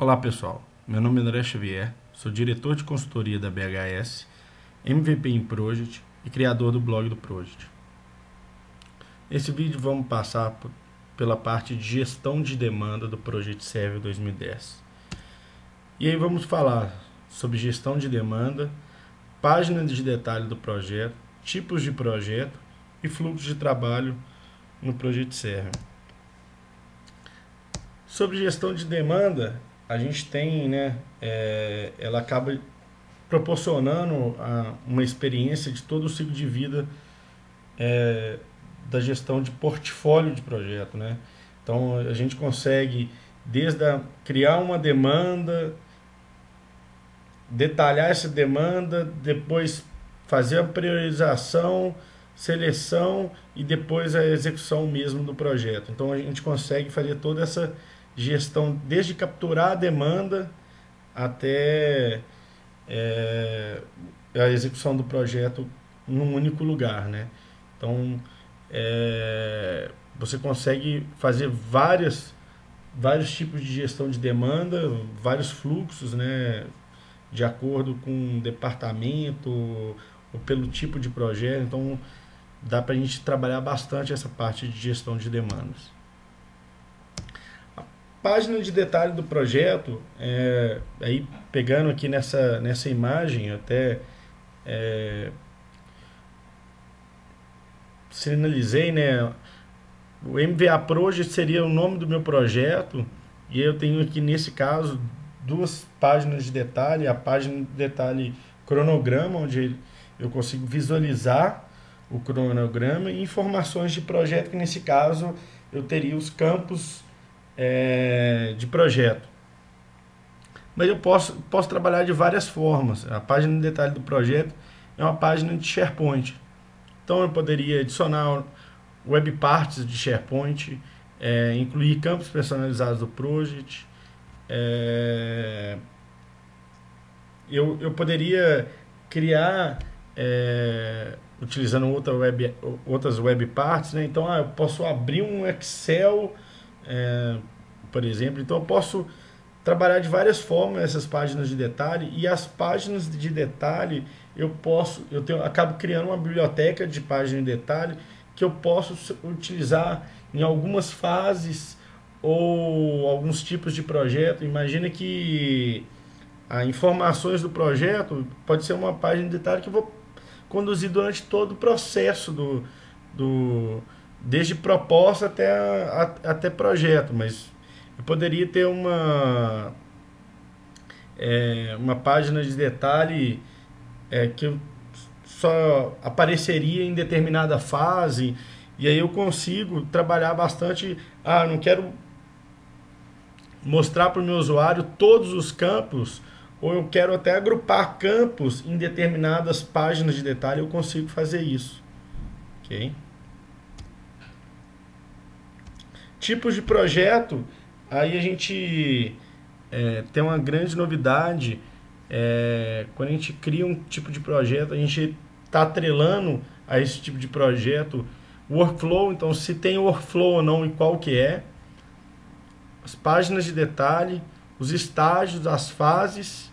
Olá pessoal, meu nome é André Xavier, sou diretor de consultoria da BHS, MVP em Project e criador do blog do Project. Nesse vídeo vamos passar pela parte de gestão de demanda do Project Server 2010. E aí vamos falar sobre gestão de demanda, página de detalhe do projeto, tipos de projeto e fluxo de trabalho no Project Server. Sobre gestão de demanda, a gente tem, né, é, ela acaba proporcionando a, uma experiência de todo o ciclo de vida é, da gestão de portfólio de projeto, né? Então a gente consegue desde a, criar uma demanda, detalhar essa demanda, depois fazer a priorização, seleção e depois a execução mesmo do projeto. Então a gente consegue fazer toda essa gestão, desde capturar a demanda até é, a execução do projeto num único lugar, né? Então, é, você consegue fazer várias, vários tipos de gestão de demanda, vários fluxos, né? De acordo com o departamento ou pelo tipo de projeto. Então, dá para a gente trabalhar bastante essa parte de gestão de demandas página de detalhe do projeto, é, aí pegando aqui nessa, nessa imagem, até é, sinalizei, né? O MVA Project seria o nome do meu projeto, e eu tenho aqui nesse caso duas páginas de detalhe, a página de detalhe cronograma, onde eu consigo visualizar o cronograma e informações de projeto, que nesse caso eu teria os campos é, de projeto. Mas eu posso, posso trabalhar de várias formas. A página de detalhe do projeto é uma página de SharePoint. Então eu poderia adicionar web parts de SharePoint, é, incluir campos personalizados do project. É, eu, eu poderia criar é, utilizando outra web, outras web parts, né? então ah, eu posso abrir um Excel é, por exemplo. Então eu posso trabalhar de várias formas essas páginas de detalhe e as páginas de detalhe eu posso, eu tenho, acabo criando uma biblioteca de página de detalhe que eu posso utilizar em algumas fases ou alguns tipos de projeto. Imagina que as informações do projeto pode ser uma página de detalhe que eu vou conduzir durante todo o processo do, do desde proposta até, a, até projeto, mas eu poderia ter uma é, uma página de detalhe é, que só apareceria em determinada fase e aí eu consigo trabalhar bastante. Ah, não quero mostrar para o meu usuário todos os campos ou eu quero até agrupar campos em determinadas páginas de detalhe, eu consigo fazer isso. Ok? Tipos de projeto, aí a gente é, tem uma grande novidade. É, quando a gente cria um tipo de projeto, a gente está atrelando a esse tipo de projeto workflow. Então, se tem workflow ou não e qual que é. As páginas de detalhe, os estágios, as fases,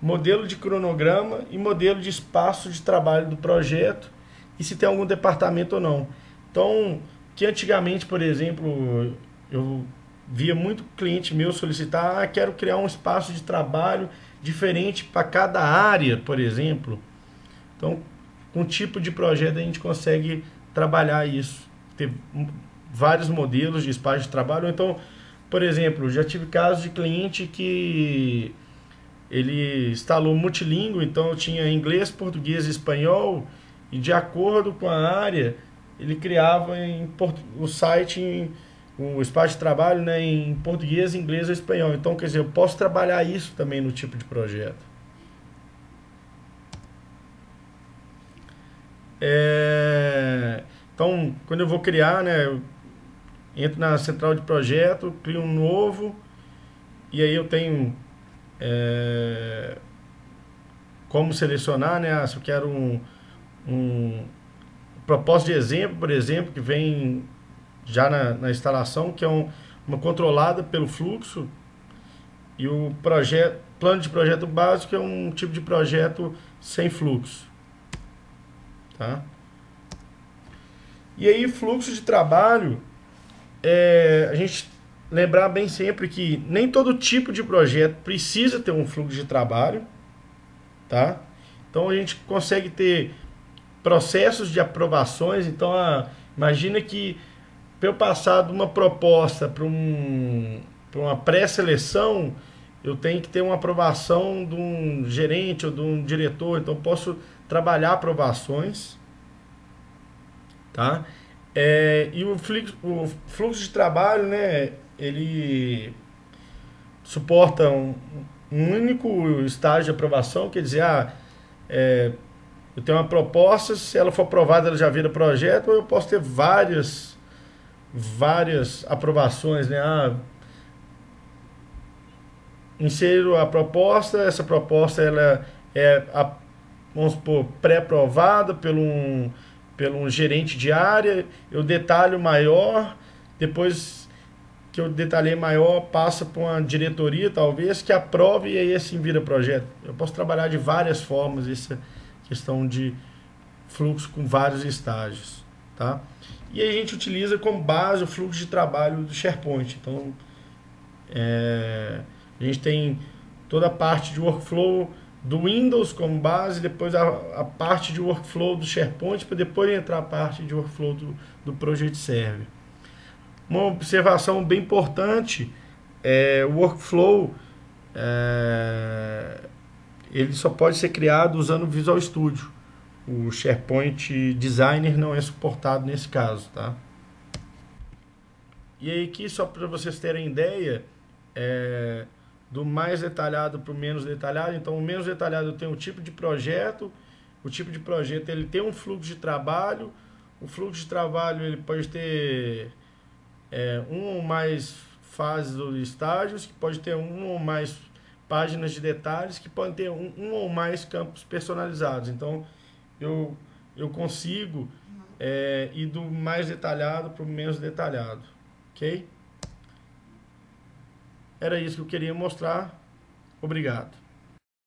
modelo de cronograma e modelo de espaço de trabalho do projeto e se tem algum departamento ou não. Então, que antigamente, por exemplo, eu via muito cliente meu solicitar, ah, quero criar um espaço de trabalho diferente para cada área, por exemplo. Então, com um tipo de projeto a gente consegue trabalhar isso. Ter vários modelos de espaço de trabalho. Então, por exemplo, já tive casos de cliente que ele instalou multilíngue, então tinha inglês, português e espanhol, e de acordo com a área, ele criava em o site em o espaço de trabalho né, em português, inglês ou espanhol. Então, quer dizer, eu posso trabalhar isso também no tipo de projeto. É, então, quando eu vou criar, né, eu entro na central de projeto, crio um novo e aí eu tenho é, como selecionar, né, ah, se eu quero um, um propósito de exemplo, por exemplo, que vem já na, na instalação, que é um, uma controlada pelo fluxo. E o projeto, plano de projeto básico é um tipo de projeto sem fluxo. Tá? E aí, fluxo de trabalho, é, a gente lembrar bem sempre que nem todo tipo de projeto precisa ter um fluxo de trabalho, tá? Então a gente consegue ter processos de aprovações. Então, a, imagina que para eu passar de uma proposta para um, uma pré-seleção, eu tenho que ter uma aprovação de um gerente ou de um diretor. Então, posso trabalhar aprovações. Tá? É, e o fluxo, o fluxo de trabalho, né, ele suporta um, um único estágio de aprovação, quer dizer, ah, é, eu tenho uma proposta, se ela for aprovada, ela já vira projeto, ou eu posso ter várias, várias aprovações, né? Ah, insiro a proposta, essa proposta ela é, a, vamos supor, pré-aprovada pelo um, pelo um gerente de área, eu detalho maior, depois que eu detalhei maior, passa para uma diretoria, talvez, que aprove e aí assim vira projeto. Eu posso trabalhar de várias formas essa questão de fluxo com vários estágios, tá? E a gente utiliza como base o fluxo de trabalho do SharePoint. Então, é, a gente tem toda a parte de workflow do Windows como base, depois a, a parte de workflow do SharePoint, para depois entrar a parte de workflow do, do Project Server. Uma observação bem importante é o workflow é, ele só pode ser criado usando o Visual Studio. O SharePoint Designer não é suportado nesse caso, tá? E aí aqui, só para vocês terem ideia, é, do mais detalhado para o menos detalhado. Então, o menos detalhado tem o tipo de projeto, o tipo de projeto ele tem um fluxo de trabalho, o fluxo de trabalho ele pode ter é, ou mais fases ou estágios, que pode ter um ou mais páginas de detalhes que podem ter um, um ou mais campos personalizados. Então, eu, eu consigo é, ir do mais detalhado para o menos detalhado. Ok? Era isso que eu queria mostrar. Obrigado.